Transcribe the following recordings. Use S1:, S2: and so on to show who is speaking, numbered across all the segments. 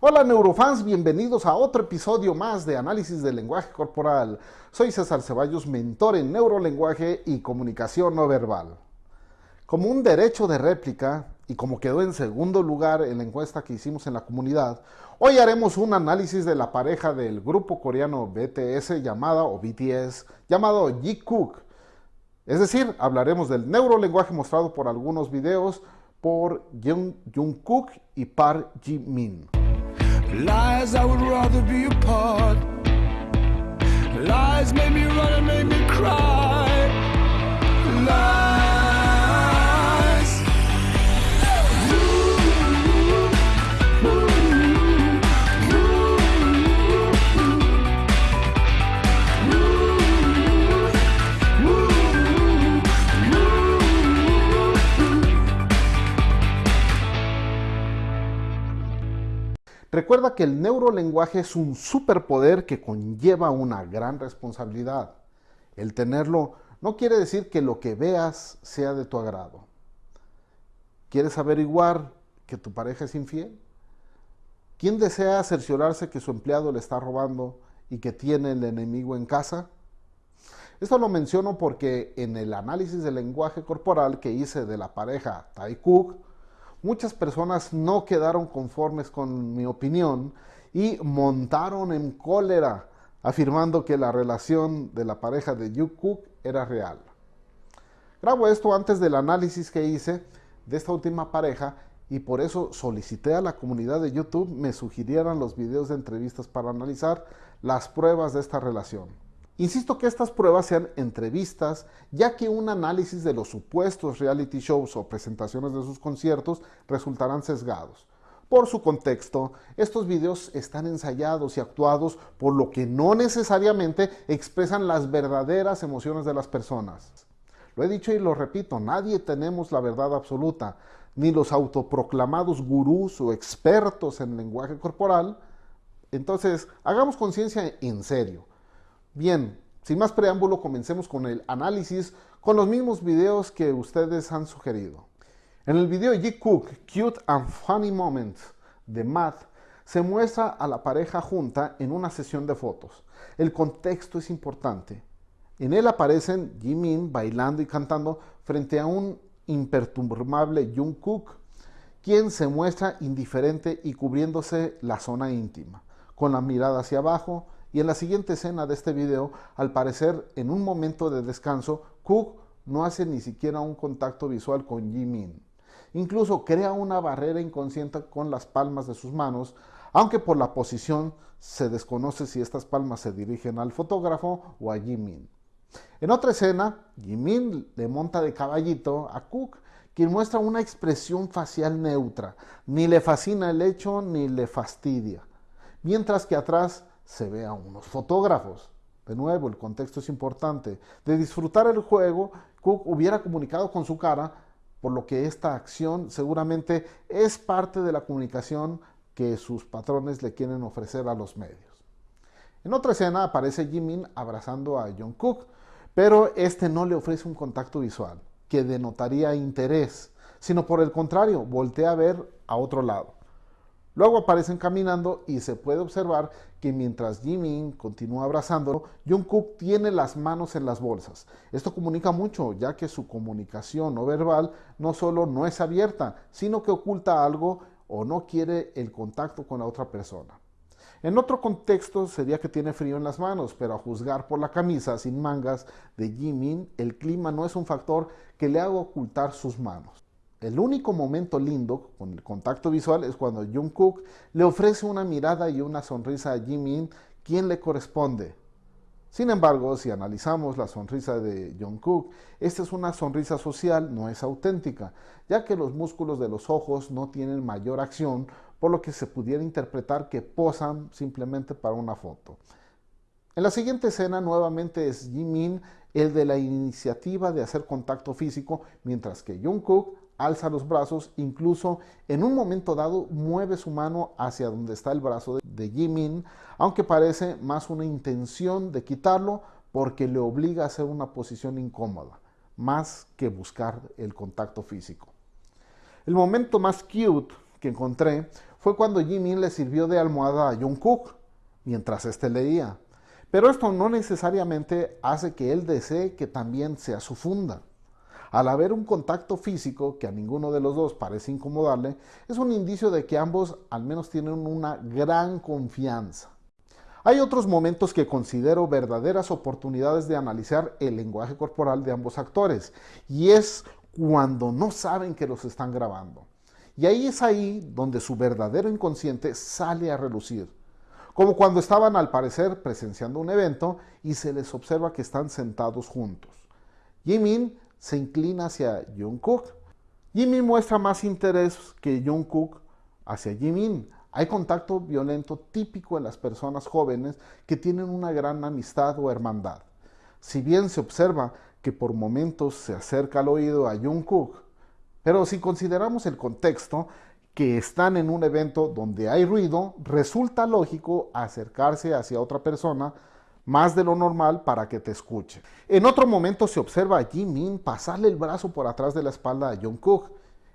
S1: Hola neurofans, bienvenidos a otro episodio más de Análisis del Lenguaje Corporal. Soy César Ceballos, mentor en neurolenguaje y comunicación no verbal. Como un derecho de réplica, y como quedó en segundo lugar en la encuesta que hicimos en la comunidad, hoy haremos un análisis de la pareja del grupo coreano BTS llamada, o BTS, llamado Ji-Kook. Es decir, hablaremos del neurolenguaje mostrado por algunos videos por Jung Jungkook y Park Ji-min. Lies I would rather be apart. Lies made me run and made me cry. Recuerda que el neurolenguaje es un superpoder que conlleva una gran responsabilidad. El tenerlo no quiere decir que lo que veas sea de tu agrado. ¿Quieres averiguar que tu pareja es infiel? ¿Quién desea cerciorarse que su empleado le está robando y que tiene el enemigo en casa? Esto lo menciono porque en el análisis del lenguaje corporal que hice de la pareja Tai Cook, muchas personas no quedaron conformes con mi opinión y montaron en cólera afirmando que la relación de la pareja de Cook era real. Grabo esto antes del análisis que hice de esta última pareja y por eso solicité a la comunidad de YouTube me sugirieran los videos de entrevistas para analizar las pruebas de esta relación. Insisto que estas pruebas sean entrevistas, ya que un análisis de los supuestos reality shows o presentaciones de sus conciertos resultarán sesgados. Por su contexto, estos videos están ensayados y actuados por lo que no necesariamente expresan las verdaderas emociones de las personas. Lo he dicho y lo repito, nadie tenemos la verdad absoluta, ni los autoproclamados gurús o expertos en lenguaje corporal. Entonces, hagamos conciencia en serio. Bien, sin más preámbulo, comencemos con el análisis con los mismos videos que ustedes han sugerido. En el video G. Cook, Cute and Funny Moments de Matt, se muestra a la pareja junta en una sesión de fotos. El contexto es importante. En él aparecen Jimin bailando y cantando frente a un imperturbable Jungkook, quien se muestra indiferente y cubriéndose la zona íntima, con la mirada hacia abajo, y en la siguiente escena de este video, al parecer en un momento de descanso, Cook no hace ni siquiera un contacto visual con Jimin. Incluso crea una barrera inconsciente con las palmas de sus manos, aunque por la posición se desconoce si estas palmas se dirigen al fotógrafo o a Jimin. En otra escena, Jimin le monta de caballito a Cook, quien muestra una expresión facial neutra, ni le fascina el hecho ni le fastidia, mientras que atrás se ve a unos fotógrafos. De nuevo, el contexto es importante. De disfrutar el juego, Cook hubiera comunicado con su cara, por lo que esta acción seguramente es parte de la comunicación que sus patrones le quieren ofrecer a los medios. En otra escena aparece Jimin abrazando a John Cook, pero este no le ofrece un contacto visual que denotaría interés, sino por el contrario, voltea a ver a otro lado. Luego aparecen caminando y se puede observar que mientras Jimin continúa abrazándolo, Jungkook tiene las manos en las bolsas. Esto comunica mucho, ya que su comunicación no verbal no solo no es abierta, sino que oculta algo o no quiere el contacto con la otra persona. En otro contexto sería que tiene frío en las manos, pero a juzgar por la camisa sin mangas de Jimin, el clima no es un factor que le haga ocultar sus manos. El único momento lindo con el contacto visual es cuando Jungkook le ofrece una mirada y una sonrisa a Jimin, quien le corresponde. Sin embargo, si analizamos la sonrisa de Jungkook, esta es una sonrisa social, no es auténtica, ya que los músculos de los ojos no tienen mayor acción, por lo que se pudiera interpretar que posan simplemente para una foto. En la siguiente escena nuevamente es Jimin el de la iniciativa de hacer contacto físico, mientras que Jungkook alza los brazos, incluso en un momento dado mueve su mano hacia donde está el brazo de Jimin, aunque parece más una intención de quitarlo porque le obliga a hacer una posición incómoda, más que buscar el contacto físico. El momento más cute que encontré fue cuando Jimin le sirvió de almohada a Jungkook mientras éste leía. Pero esto no necesariamente hace que él desee que también sea su funda. Al haber un contacto físico que a ninguno de los dos parece incomodarle, es un indicio de que ambos al menos tienen una gran confianza. Hay otros momentos que considero verdaderas oportunidades de analizar el lenguaje corporal de ambos actores, y es cuando no saben que los están grabando. Y ahí es ahí donde su verdadero inconsciente sale a relucir como cuando estaban al parecer presenciando un evento y se les observa que están sentados juntos. Jimin se inclina hacia Jungkook. Jimin muestra más interés que Jungkook hacia Jimin. Hay contacto violento típico en las personas jóvenes que tienen una gran amistad o hermandad. Si bien se observa que por momentos se acerca al oído a Jungkook, pero si consideramos el contexto, que están en un evento donde hay ruido, resulta lógico acercarse hacia otra persona más de lo normal para que te escuche. En otro momento se observa a Jimin pasarle el brazo por atrás de la espalda a Jungkook.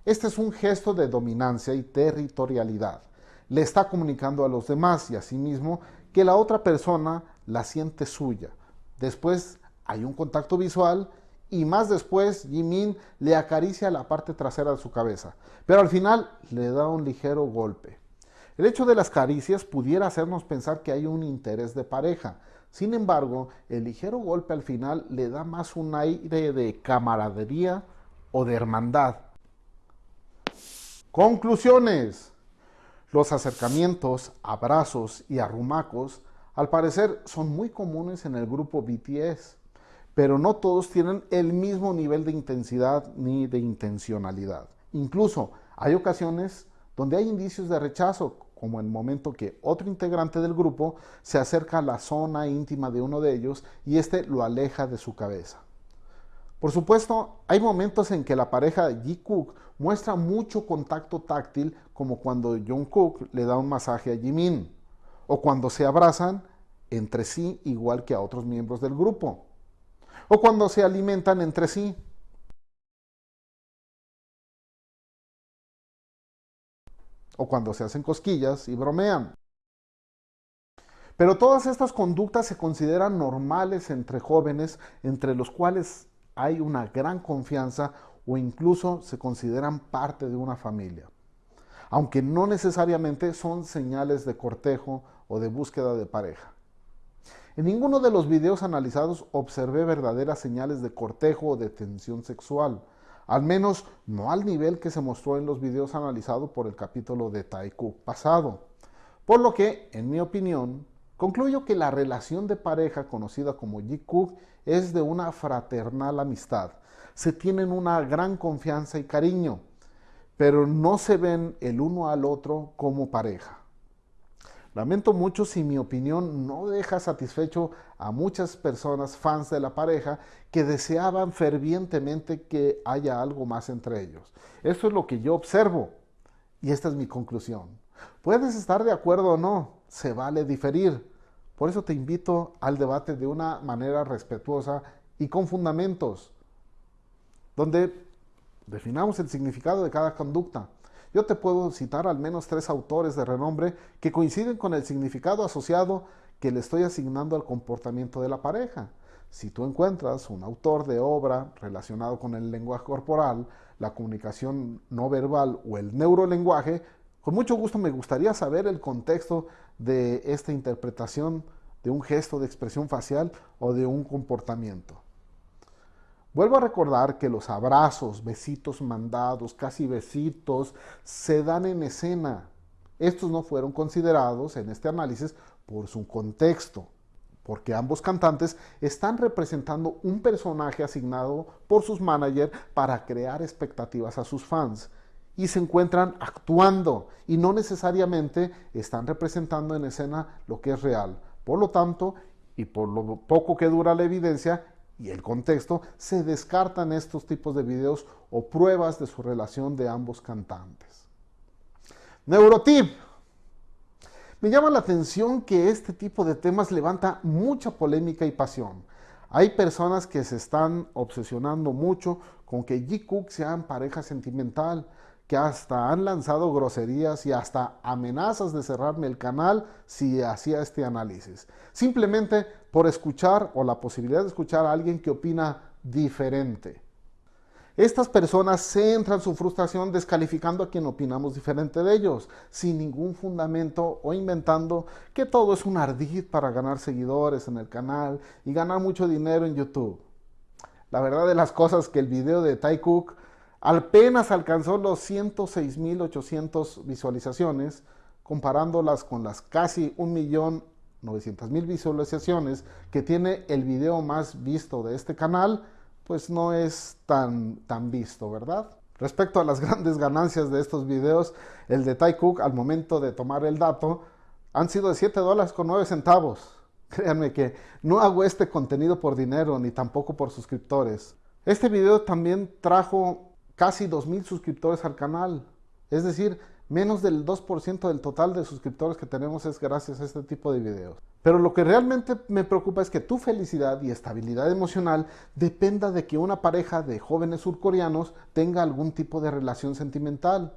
S1: Este es un gesto de dominancia y territorialidad. Le está comunicando a los demás y a sí mismo que la otra persona la siente suya. Después hay un contacto visual y más después Jimin le acaricia la parte trasera de su cabeza, pero al final le da un ligero golpe. El hecho de las caricias pudiera hacernos pensar que hay un interés de pareja. Sin embargo, el ligero golpe al final le da más un aire de camaradería o de hermandad. Conclusiones. Los acercamientos, abrazos y arrumacos al parecer son muy comunes en el grupo BTS pero no todos tienen el mismo nivel de intensidad ni de intencionalidad. Incluso hay ocasiones donde hay indicios de rechazo, como el momento que otro integrante del grupo se acerca a la zona íntima de uno de ellos y éste lo aleja de su cabeza. Por supuesto, hay momentos en que la pareja Ji-Cook muestra mucho contacto táctil, como cuando Jung-Cook le da un masaje a Jimin, o cuando se abrazan entre sí igual que a otros miembros del grupo o cuando se alimentan entre sí. O cuando se hacen cosquillas y bromean. Pero todas estas conductas se consideran normales entre jóvenes, entre los cuales hay una gran confianza o incluso se consideran parte de una familia, aunque no necesariamente son señales de cortejo o de búsqueda de pareja. En ninguno de los videos analizados observé verdaderas señales de cortejo o de tensión sexual, al menos no al nivel que se mostró en los videos analizados por el capítulo de Taiku pasado. Por lo que, en mi opinión, concluyo que la relación de pareja conocida como Jikuk es de una fraternal amistad. Se tienen una gran confianza y cariño, pero no se ven el uno al otro como pareja. Lamento mucho si mi opinión no deja satisfecho a muchas personas fans de la pareja que deseaban fervientemente que haya algo más entre ellos. Eso es lo que yo observo y esta es mi conclusión. Puedes estar de acuerdo o no, se vale diferir. Por eso te invito al debate de una manera respetuosa y con fundamentos, donde definamos el significado de cada conducta yo te puedo citar al menos tres autores de renombre que coinciden con el significado asociado que le estoy asignando al comportamiento de la pareja. Si tú encuentras un autor de obra relacionado con el lenguaje corporal, la comunicación no verbal o el neurolenguaje, con mucho gusto me gustaría saber el contexto de esta interpretación de un gesto de expresión facial o de un comportamiento. Vuelvo a recordar que los abrazos, besitos mandados, casi besitos, se dan en escena. Estos no fueron considerados en este análisis por su contexto, porque ambos cantantes están representando un personaje asignado por sus managers para crear expectativas a sus fans y se encuentran actuando y no necesariamente están representando en escena lo que es real. Por lo tanto, y por lo poco que dura la evidencia, y el contexto, se descartan estos tipos de videos o pruebas de su relación de ambos cantantes. Neurotip. Me llama la atención que este tipo de temas levanta mucha polémica y pasión. Hay personas que se están obsesionando mucho con que G. Cook sea pareja sentimental, que hasta han lanzado groserías y hasta amenazas de cerrarme el canal si hacía este análisis. Simplemente por escuchar o la posibilidad de escuchar a alguien que opina diferente. Estas personas centran su frustración descalificando a quien opinamos diferente de ellos, sin ningún fundamento o inventando que todo es un ardid para ganar seguidores en el canal y ganar mucho dinero en YouTube. La verdad de las cosas es que el video de Ty Cook apenas alcanzó los 106.800 visualizaciones, comparándolas con las casi 1.900.000 visualizaciones que tiene el video más visto de este canal, pues no es tan, tan visto, ¿verdad? Respecto a las grandes ganancias de estos videos, el de Ty Cook al momento de tomar el dato han sido de 7 dólares con 9 centavos. Créanme que no hago este contenido por dinero ni tampoco por suscriptores. Este video también trajo casi 2.000 suscriptores al canal. Es decir, menos del 2% del total de suscriptores que tenemos es gracias a este tipo de videos. Pero lo que realmente me preocupa es que tu felicidad y estabilidad emocional dependa de que una pareja de jóvenes surcoreanos tenga algún tipo de relación sentimental.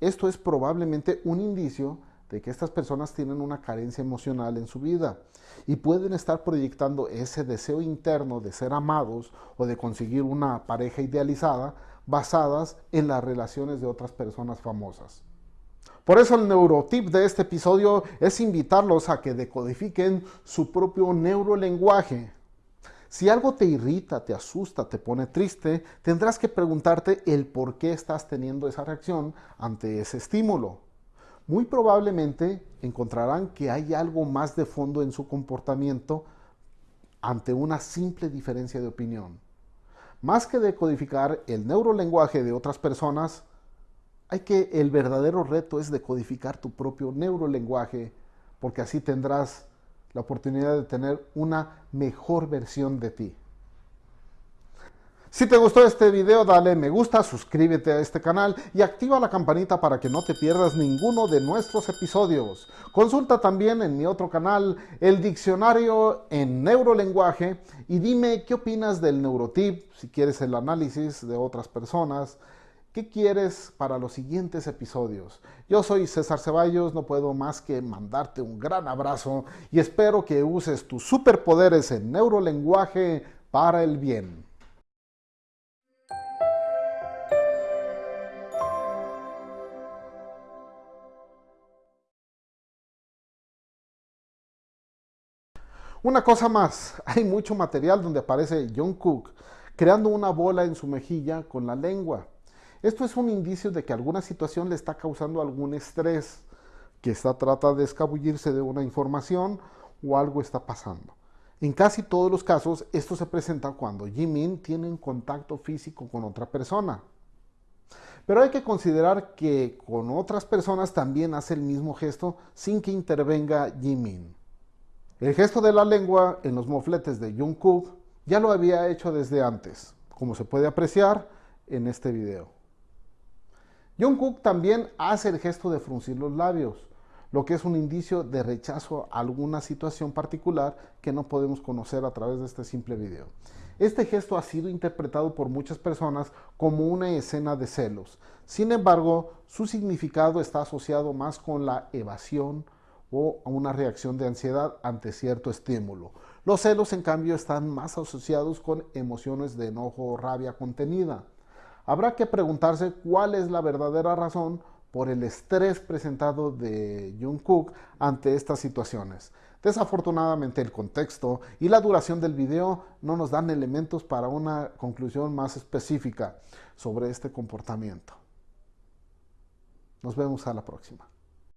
S1: Esto es probablemente un indicio de que estas personas tienen una carencia emocional en su vida y pueden estar proyectando ese deseo interno de ser amados o de conseguir una pareja idealizada basadas en las relaciones de otras personas famosas. Por eso el neurotip de este episodio es invitarlos a que decodifiquen su propio neurolenguaje. Si algo te irrita, te asusta, te pone triste, tendrás que preguntarte el por qué estás teniendo esa reacción ante ese estímulo. Muy probablemente encontrarán que hay algo más de fondo en su comportamiento ante una simple diferencia de opinión. Más que decodificar el neurolenguaje de otras personas, hay que el verdadero reto es decodificar tu propio neurolenguaje, porque así tendrás la oportunidad de tener una mejor versión de ti. Si te gustó este video, dale me gusta, suscríbete a este canal y activa la campanita para que no te pierdas ninguno de nuestros episodios. Consulta también en mi otro canal el diccionario en neurolenguaje y dime qué opinas del neurotip, si quieres el análisis de otras personas, ¿Qué quieres para los siguientes episodios? Yo soy César Ceballos, no puedo más que mandarte un gran abrazo y espero que uses tus superpoderes en neurolenguaje para el bien. Una cosa más, hay mucho material donde aparece John Cook creando una bola en su mejilla con la lengua. Esto es un indicio de que alguna situación le está causando algún estrés, que está trata de escabullirse de una información o algo está pasando. En casi todos los casos, esto se presenta cuando Jimin tiene un contacto físico con otra persona. Pero hay que considerar que con otras personas también hace el mismo gesto sin que intervenga Jimin. El gesto de la lengua en los mofletes de Jungkook ya lo había hecho desde antes, como se puede apreciar en este video. Jungkook también hace el gesto de fruncir los labios, lo que es un indicio de rechazo a alguna situación particular que no podemos conocer a través de este simple video. Este gesto ha sido interpretado por muchas personas como una escena de celos. Sin embargo, su significado está asociado más con la evasión, o a una reacción de ansiedad ante cierto estímulo. Los celos, en cambio, están más asociados con emociones de enojo o rabia contenida. Habrá que preguntarse cuál es la verdadera razón por el estrés presentado de Jungkook ante estas situaciones. Desafortunadamente el contexto y la duración del video no nos dan elementos para una conclusión más específica sobre este comportamiento. Nos vemos a la próxima.